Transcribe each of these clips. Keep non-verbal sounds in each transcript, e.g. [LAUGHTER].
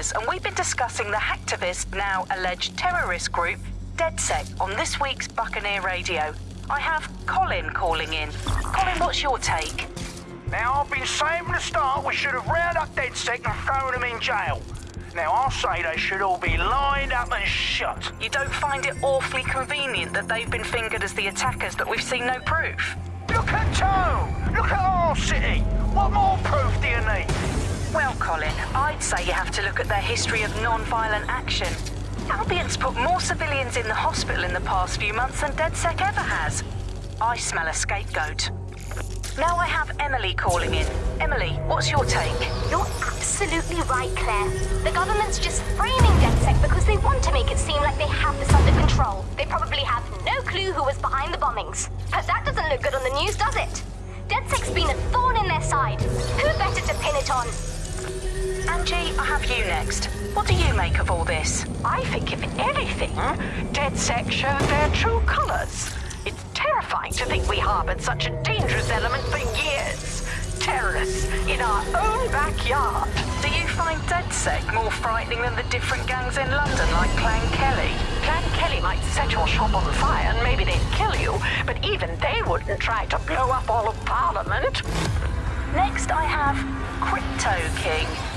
I'm Claire Waters, and we've been discussing the hacktivist, now alleged terrorist group, DedSec, on this week's Buccaneer Radio. I have Colin calling in. Colin, what's your take? Now, I've been saying from the start we should have rounded up DedSec and thrown them in jail. Now, I'll say they should all be lined up and shot. You don't find it awfully convenient that they've been fingered as the attackers, but we've seen no proof? Look at Tone! Look at our city! What more proof do you need? Well, Colin, I'd say you have to look at their history of non-violent action. Albion's put more civilians in the hospital in the past few months than DedSec ever has. I smell a scapegoat. Now I have Emily calling in. Emily, what's your take? You're absolutely right, Claire. The government's just framing DedSec because they want to make it seem like they have this under control. They probably have no clue who was behind the bombings. But that doesn't look good on the news, does it? DedSec's been a thorn in their side. Who better to pin it on? Angie, I have you next. What do you make of all this? I think, if anything, DedSec showed their true colors. It's terrifying to think we harbored such a dangerous element for years. Terrorists in our own backyard. Do you find Dead DedSec more frightening than the different gangs in London like Clan Kelly? Clan Kelly might set your shop on fire and maybe they'd kill you, but even they wouldn't try to blow up all of Parliament. Next, I have Crypto King.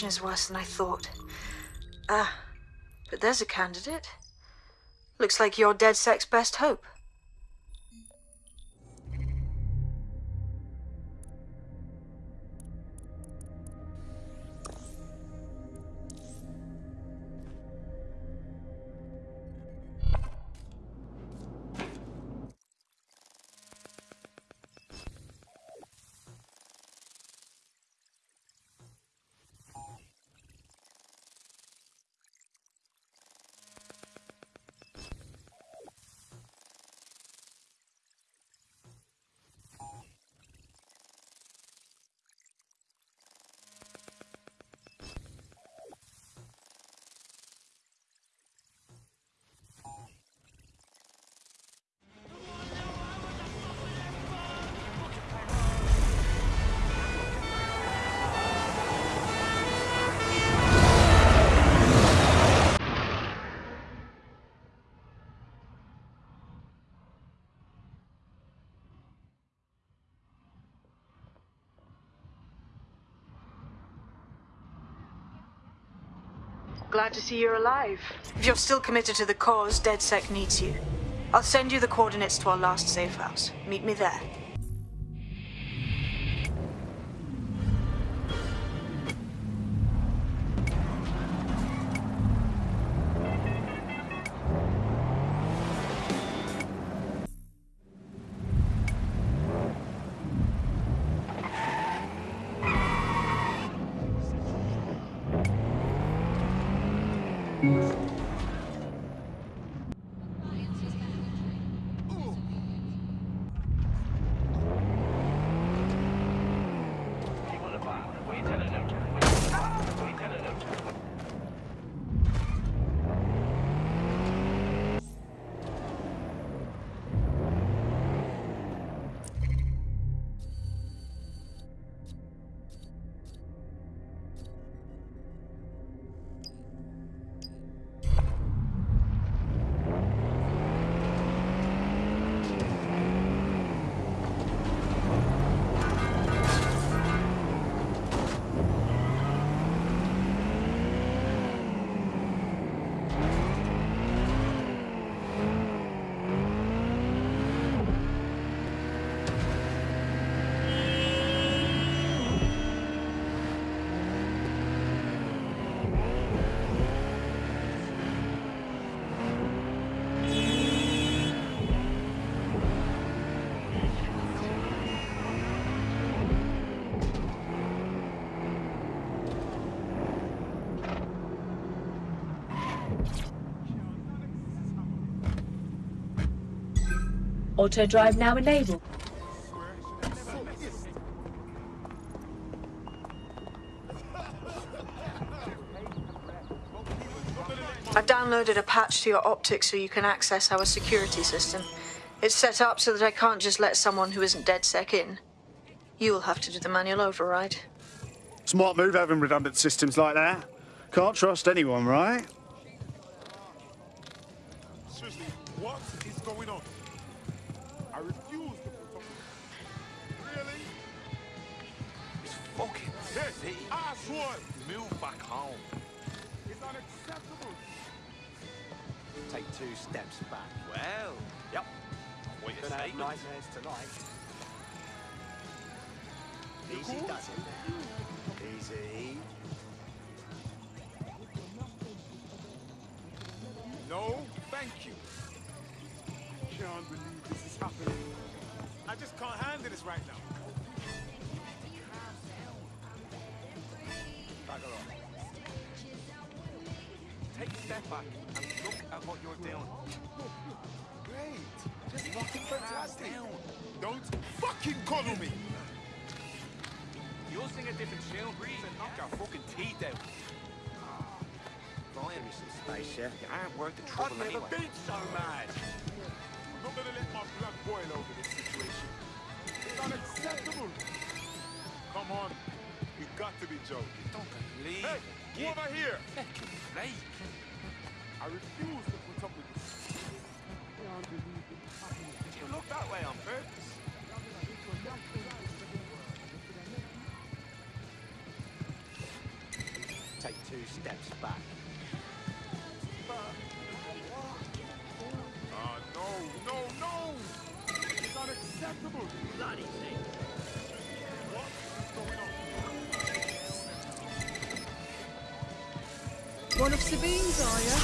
Situation is worse than I thought. Ah, but there's a candidate. Looks like your DedSec's best hope. Glad to see you're alive. If you're still committed to the cause, DedSec needs you. I'll send you the coordinates to our last safe house. Meet me there. Auto drive now enabled. I've downloaded a patch to your optics so you can access our security system. It's set up so that I can't just let someone who isn't DedSec in. You'll have to do the manual override. Smart move having redundant systems like that. Can't trust anyone, right? Assholes! Move back home. It's unacceptable! Take two steps back. Well, yep. What you Gonna say? have nightmares tonight. Easy cool? does it. Easy. No, thank you. Can't believe this is happening. I just can't handle this right now. Off. Take a step back and look at what you're doing. Great. Just fucking fantastic. Don't fucking coddle me. You'll sing a different tune, breathe and knock our fucking teeth out. Give me some space, yeah? you aren't worth the I've trouble never anyway. been so mad. I'm not gonna let my blood boil over this situation. It's unacceptable. Come on. You got to be joking. Believe Hey, who over here? fucking. I refuse to put up with this. Can't believe it's. Did you look that way on purpose? Take two steps back. Ah, no, no, no! It's unacceptable! Bloody thing! What is going on? One of Sabine's, are you?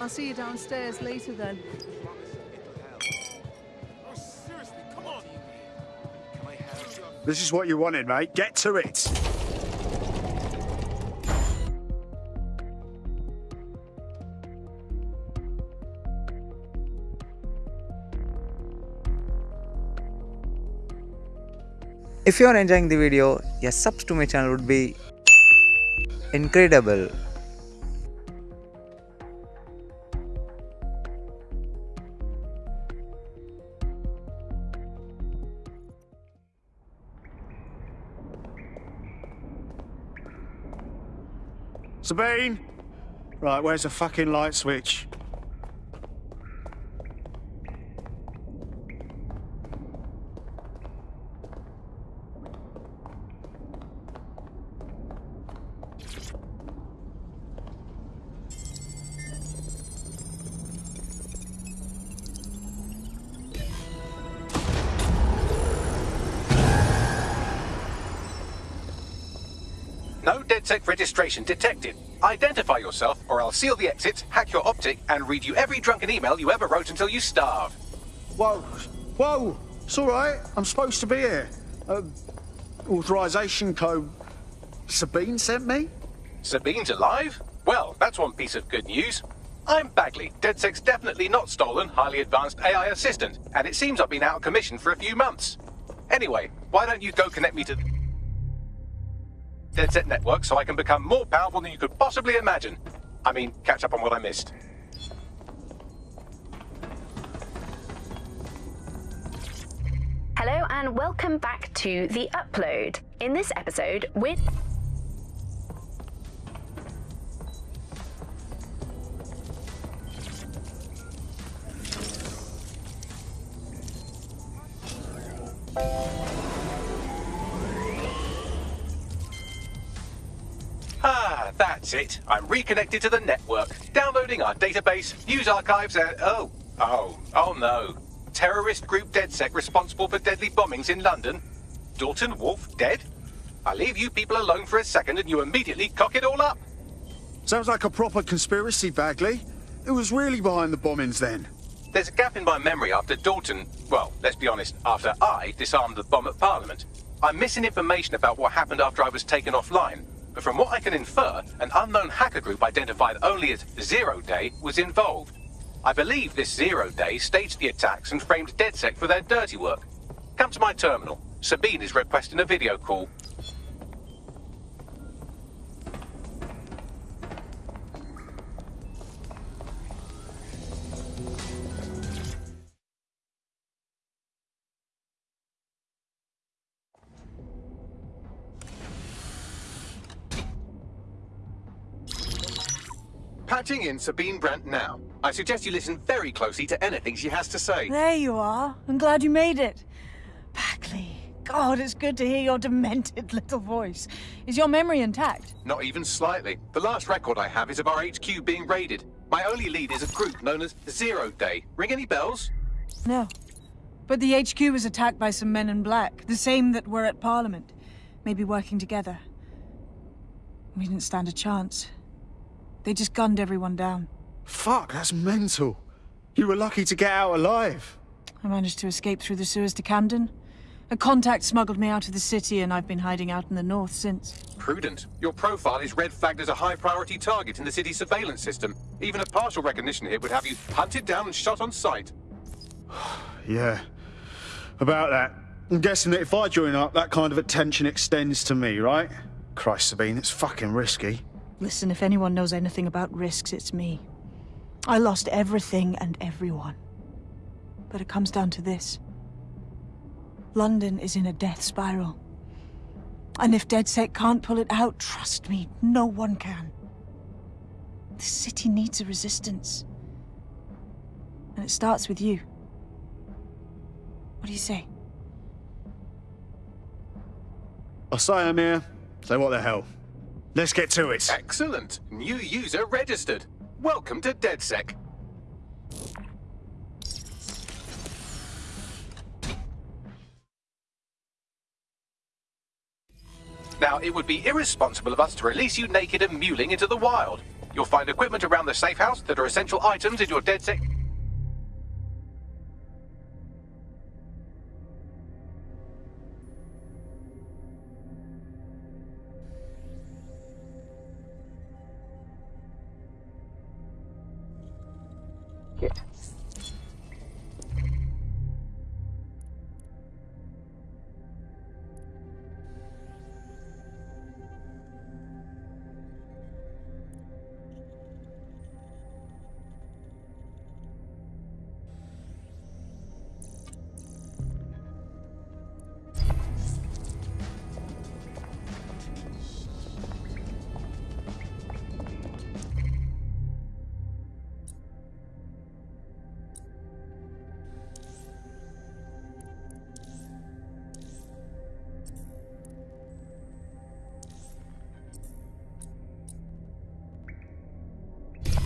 I'll see you downstairs later then. Oh, seriously, come on! Can I help you? This is what you wanted, mate. Get to it. If you are enjoying the video, a sub to my channel would be incredible. Sabine! Right, where's the fucking light switch? No DedSec registration detected. Identify yourself, or I'll seal the exits, hack your optic, and read you every drunken email you ever wrote until you starve. Whoa, whoa, it's all right. I'm supposed to be here. Uh, authorization code Sabine sent me? Sabine's alive? Well, that's one piece of good news. I'm Bagley, DedSec's definitely not stolen, highly advanced AI assistant, and it seems I've been out of commission for a few months. Anyway, why don't you go connect me to the DedSec network so I can become more powerful than you could possibly imagine? I mean, catch up on what I missed. Hello and welcome back to The Upload. In this episode, we're. It. I'm reconnected to the network, downloading our database, news archives, and oh, oh, oh no. Terrorist group DedSec responsible for deadly bombings in London. Dalton Wolfe dead? I leave you people alone for a second and you immediately cock it all up. Sounds like a proper conspiracy, Bagley. Who was really behind the bombings then? There's a gap in my memory after Dalton, well, let's be honest, after I disarmed the bomb at Parliament. I'm missing information about what happened after I was taken offline, but from what I can infer, an unknown hacker group identified only as Zero Day was involved. I believe this Zero Day staged the attacks and framed DedSec for their dirty work. Come to my terminal. Sabine is requesting a video call. Patching in Sabine Brandt now. I suggest you listen very closely to anything she has to say. There you are. I'm glad you made it. Bagley. God, it's good to hear your demented [LAUGHS] little voice. Is your memory intact? Not even slightly. The last record I have is of our HQ being raided. My only lead is a group known as Zero Day. Ring any bells? No. But the HQ was attacked by some men in black, the same that were at Parliament. Maybe working together. We didn't stand a chance. They just gunned everyone down. Fuck, that's mental. You were lucky to get out alive. I managed to escape through the sewers to Camden. A contact smuggled me out of the city and I've been hiding out in the north since. Prudent. Your profile is red flagged as a high priority target in the city's surveillance system. Even a partial recognition hit would have you hunted down and shot on sight. [SIGHS] Yeah. About that. I'm guessing that if I join up, that kind of attention extends to me, right? Christ, Sabine, it's fucking risky. Listen, if anyone knows anything about risks, it's me. I lost everything and everyone. But it comes down to this. London is in a death spiral. And if DedSec can't pull it out, trust me, no one can. The city needs a resistance. And it starts with you. What do you say? I say here. So what the hell? Let's get to it. Excellent. New user registered. Welcome to DedSec. Now, it would be irresponsible of us to release you naked and mewling into the wild. You'll find equipment around the safe house that are essential items in your DedSec...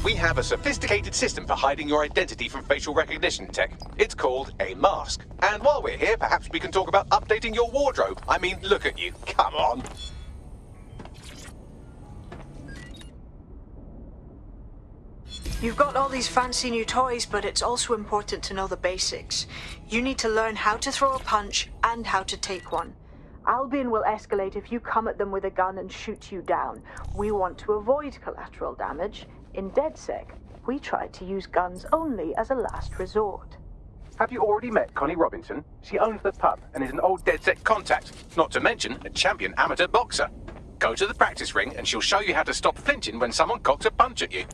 We have a sophisticated system for hiding your identity from facial recognition tech. It's called a mask. And while we're here, perhaps we can talk about updating your wardrobe. I mean, look at you. Come on. You've got all these fancy new toys, but it's also important to know the basics. You need to learn how to throw a punch and how to take one. Albion will escalate if you come at them with a gun and shoot you down. We want to avoid collateral damage. In DedSec, we try to use guns only as a last resort. Have you already met Connie Robinson? She owns the pub and is an old DedSec contact, not to mention a champion amateur boxer. Go to the practice ring and she'll show you how to stop flinching when someone cocks a punch at you.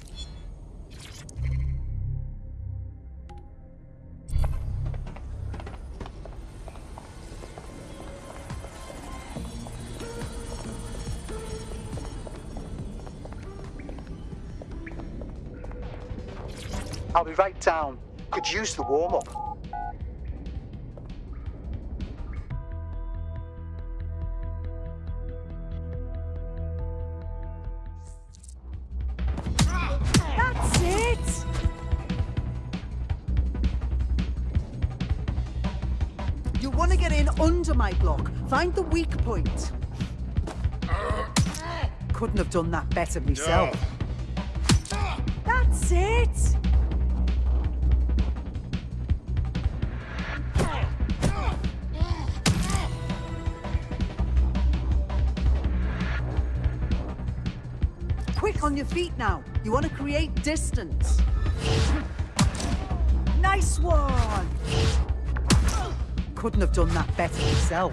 I'll be right down. Could use the warm-up. That's it! You want to get in under my block. Find the weak point. Couldn't have done that better myself. That's it! On your feet now. You want to create distance. Nice one! Couldn't have done that better myself.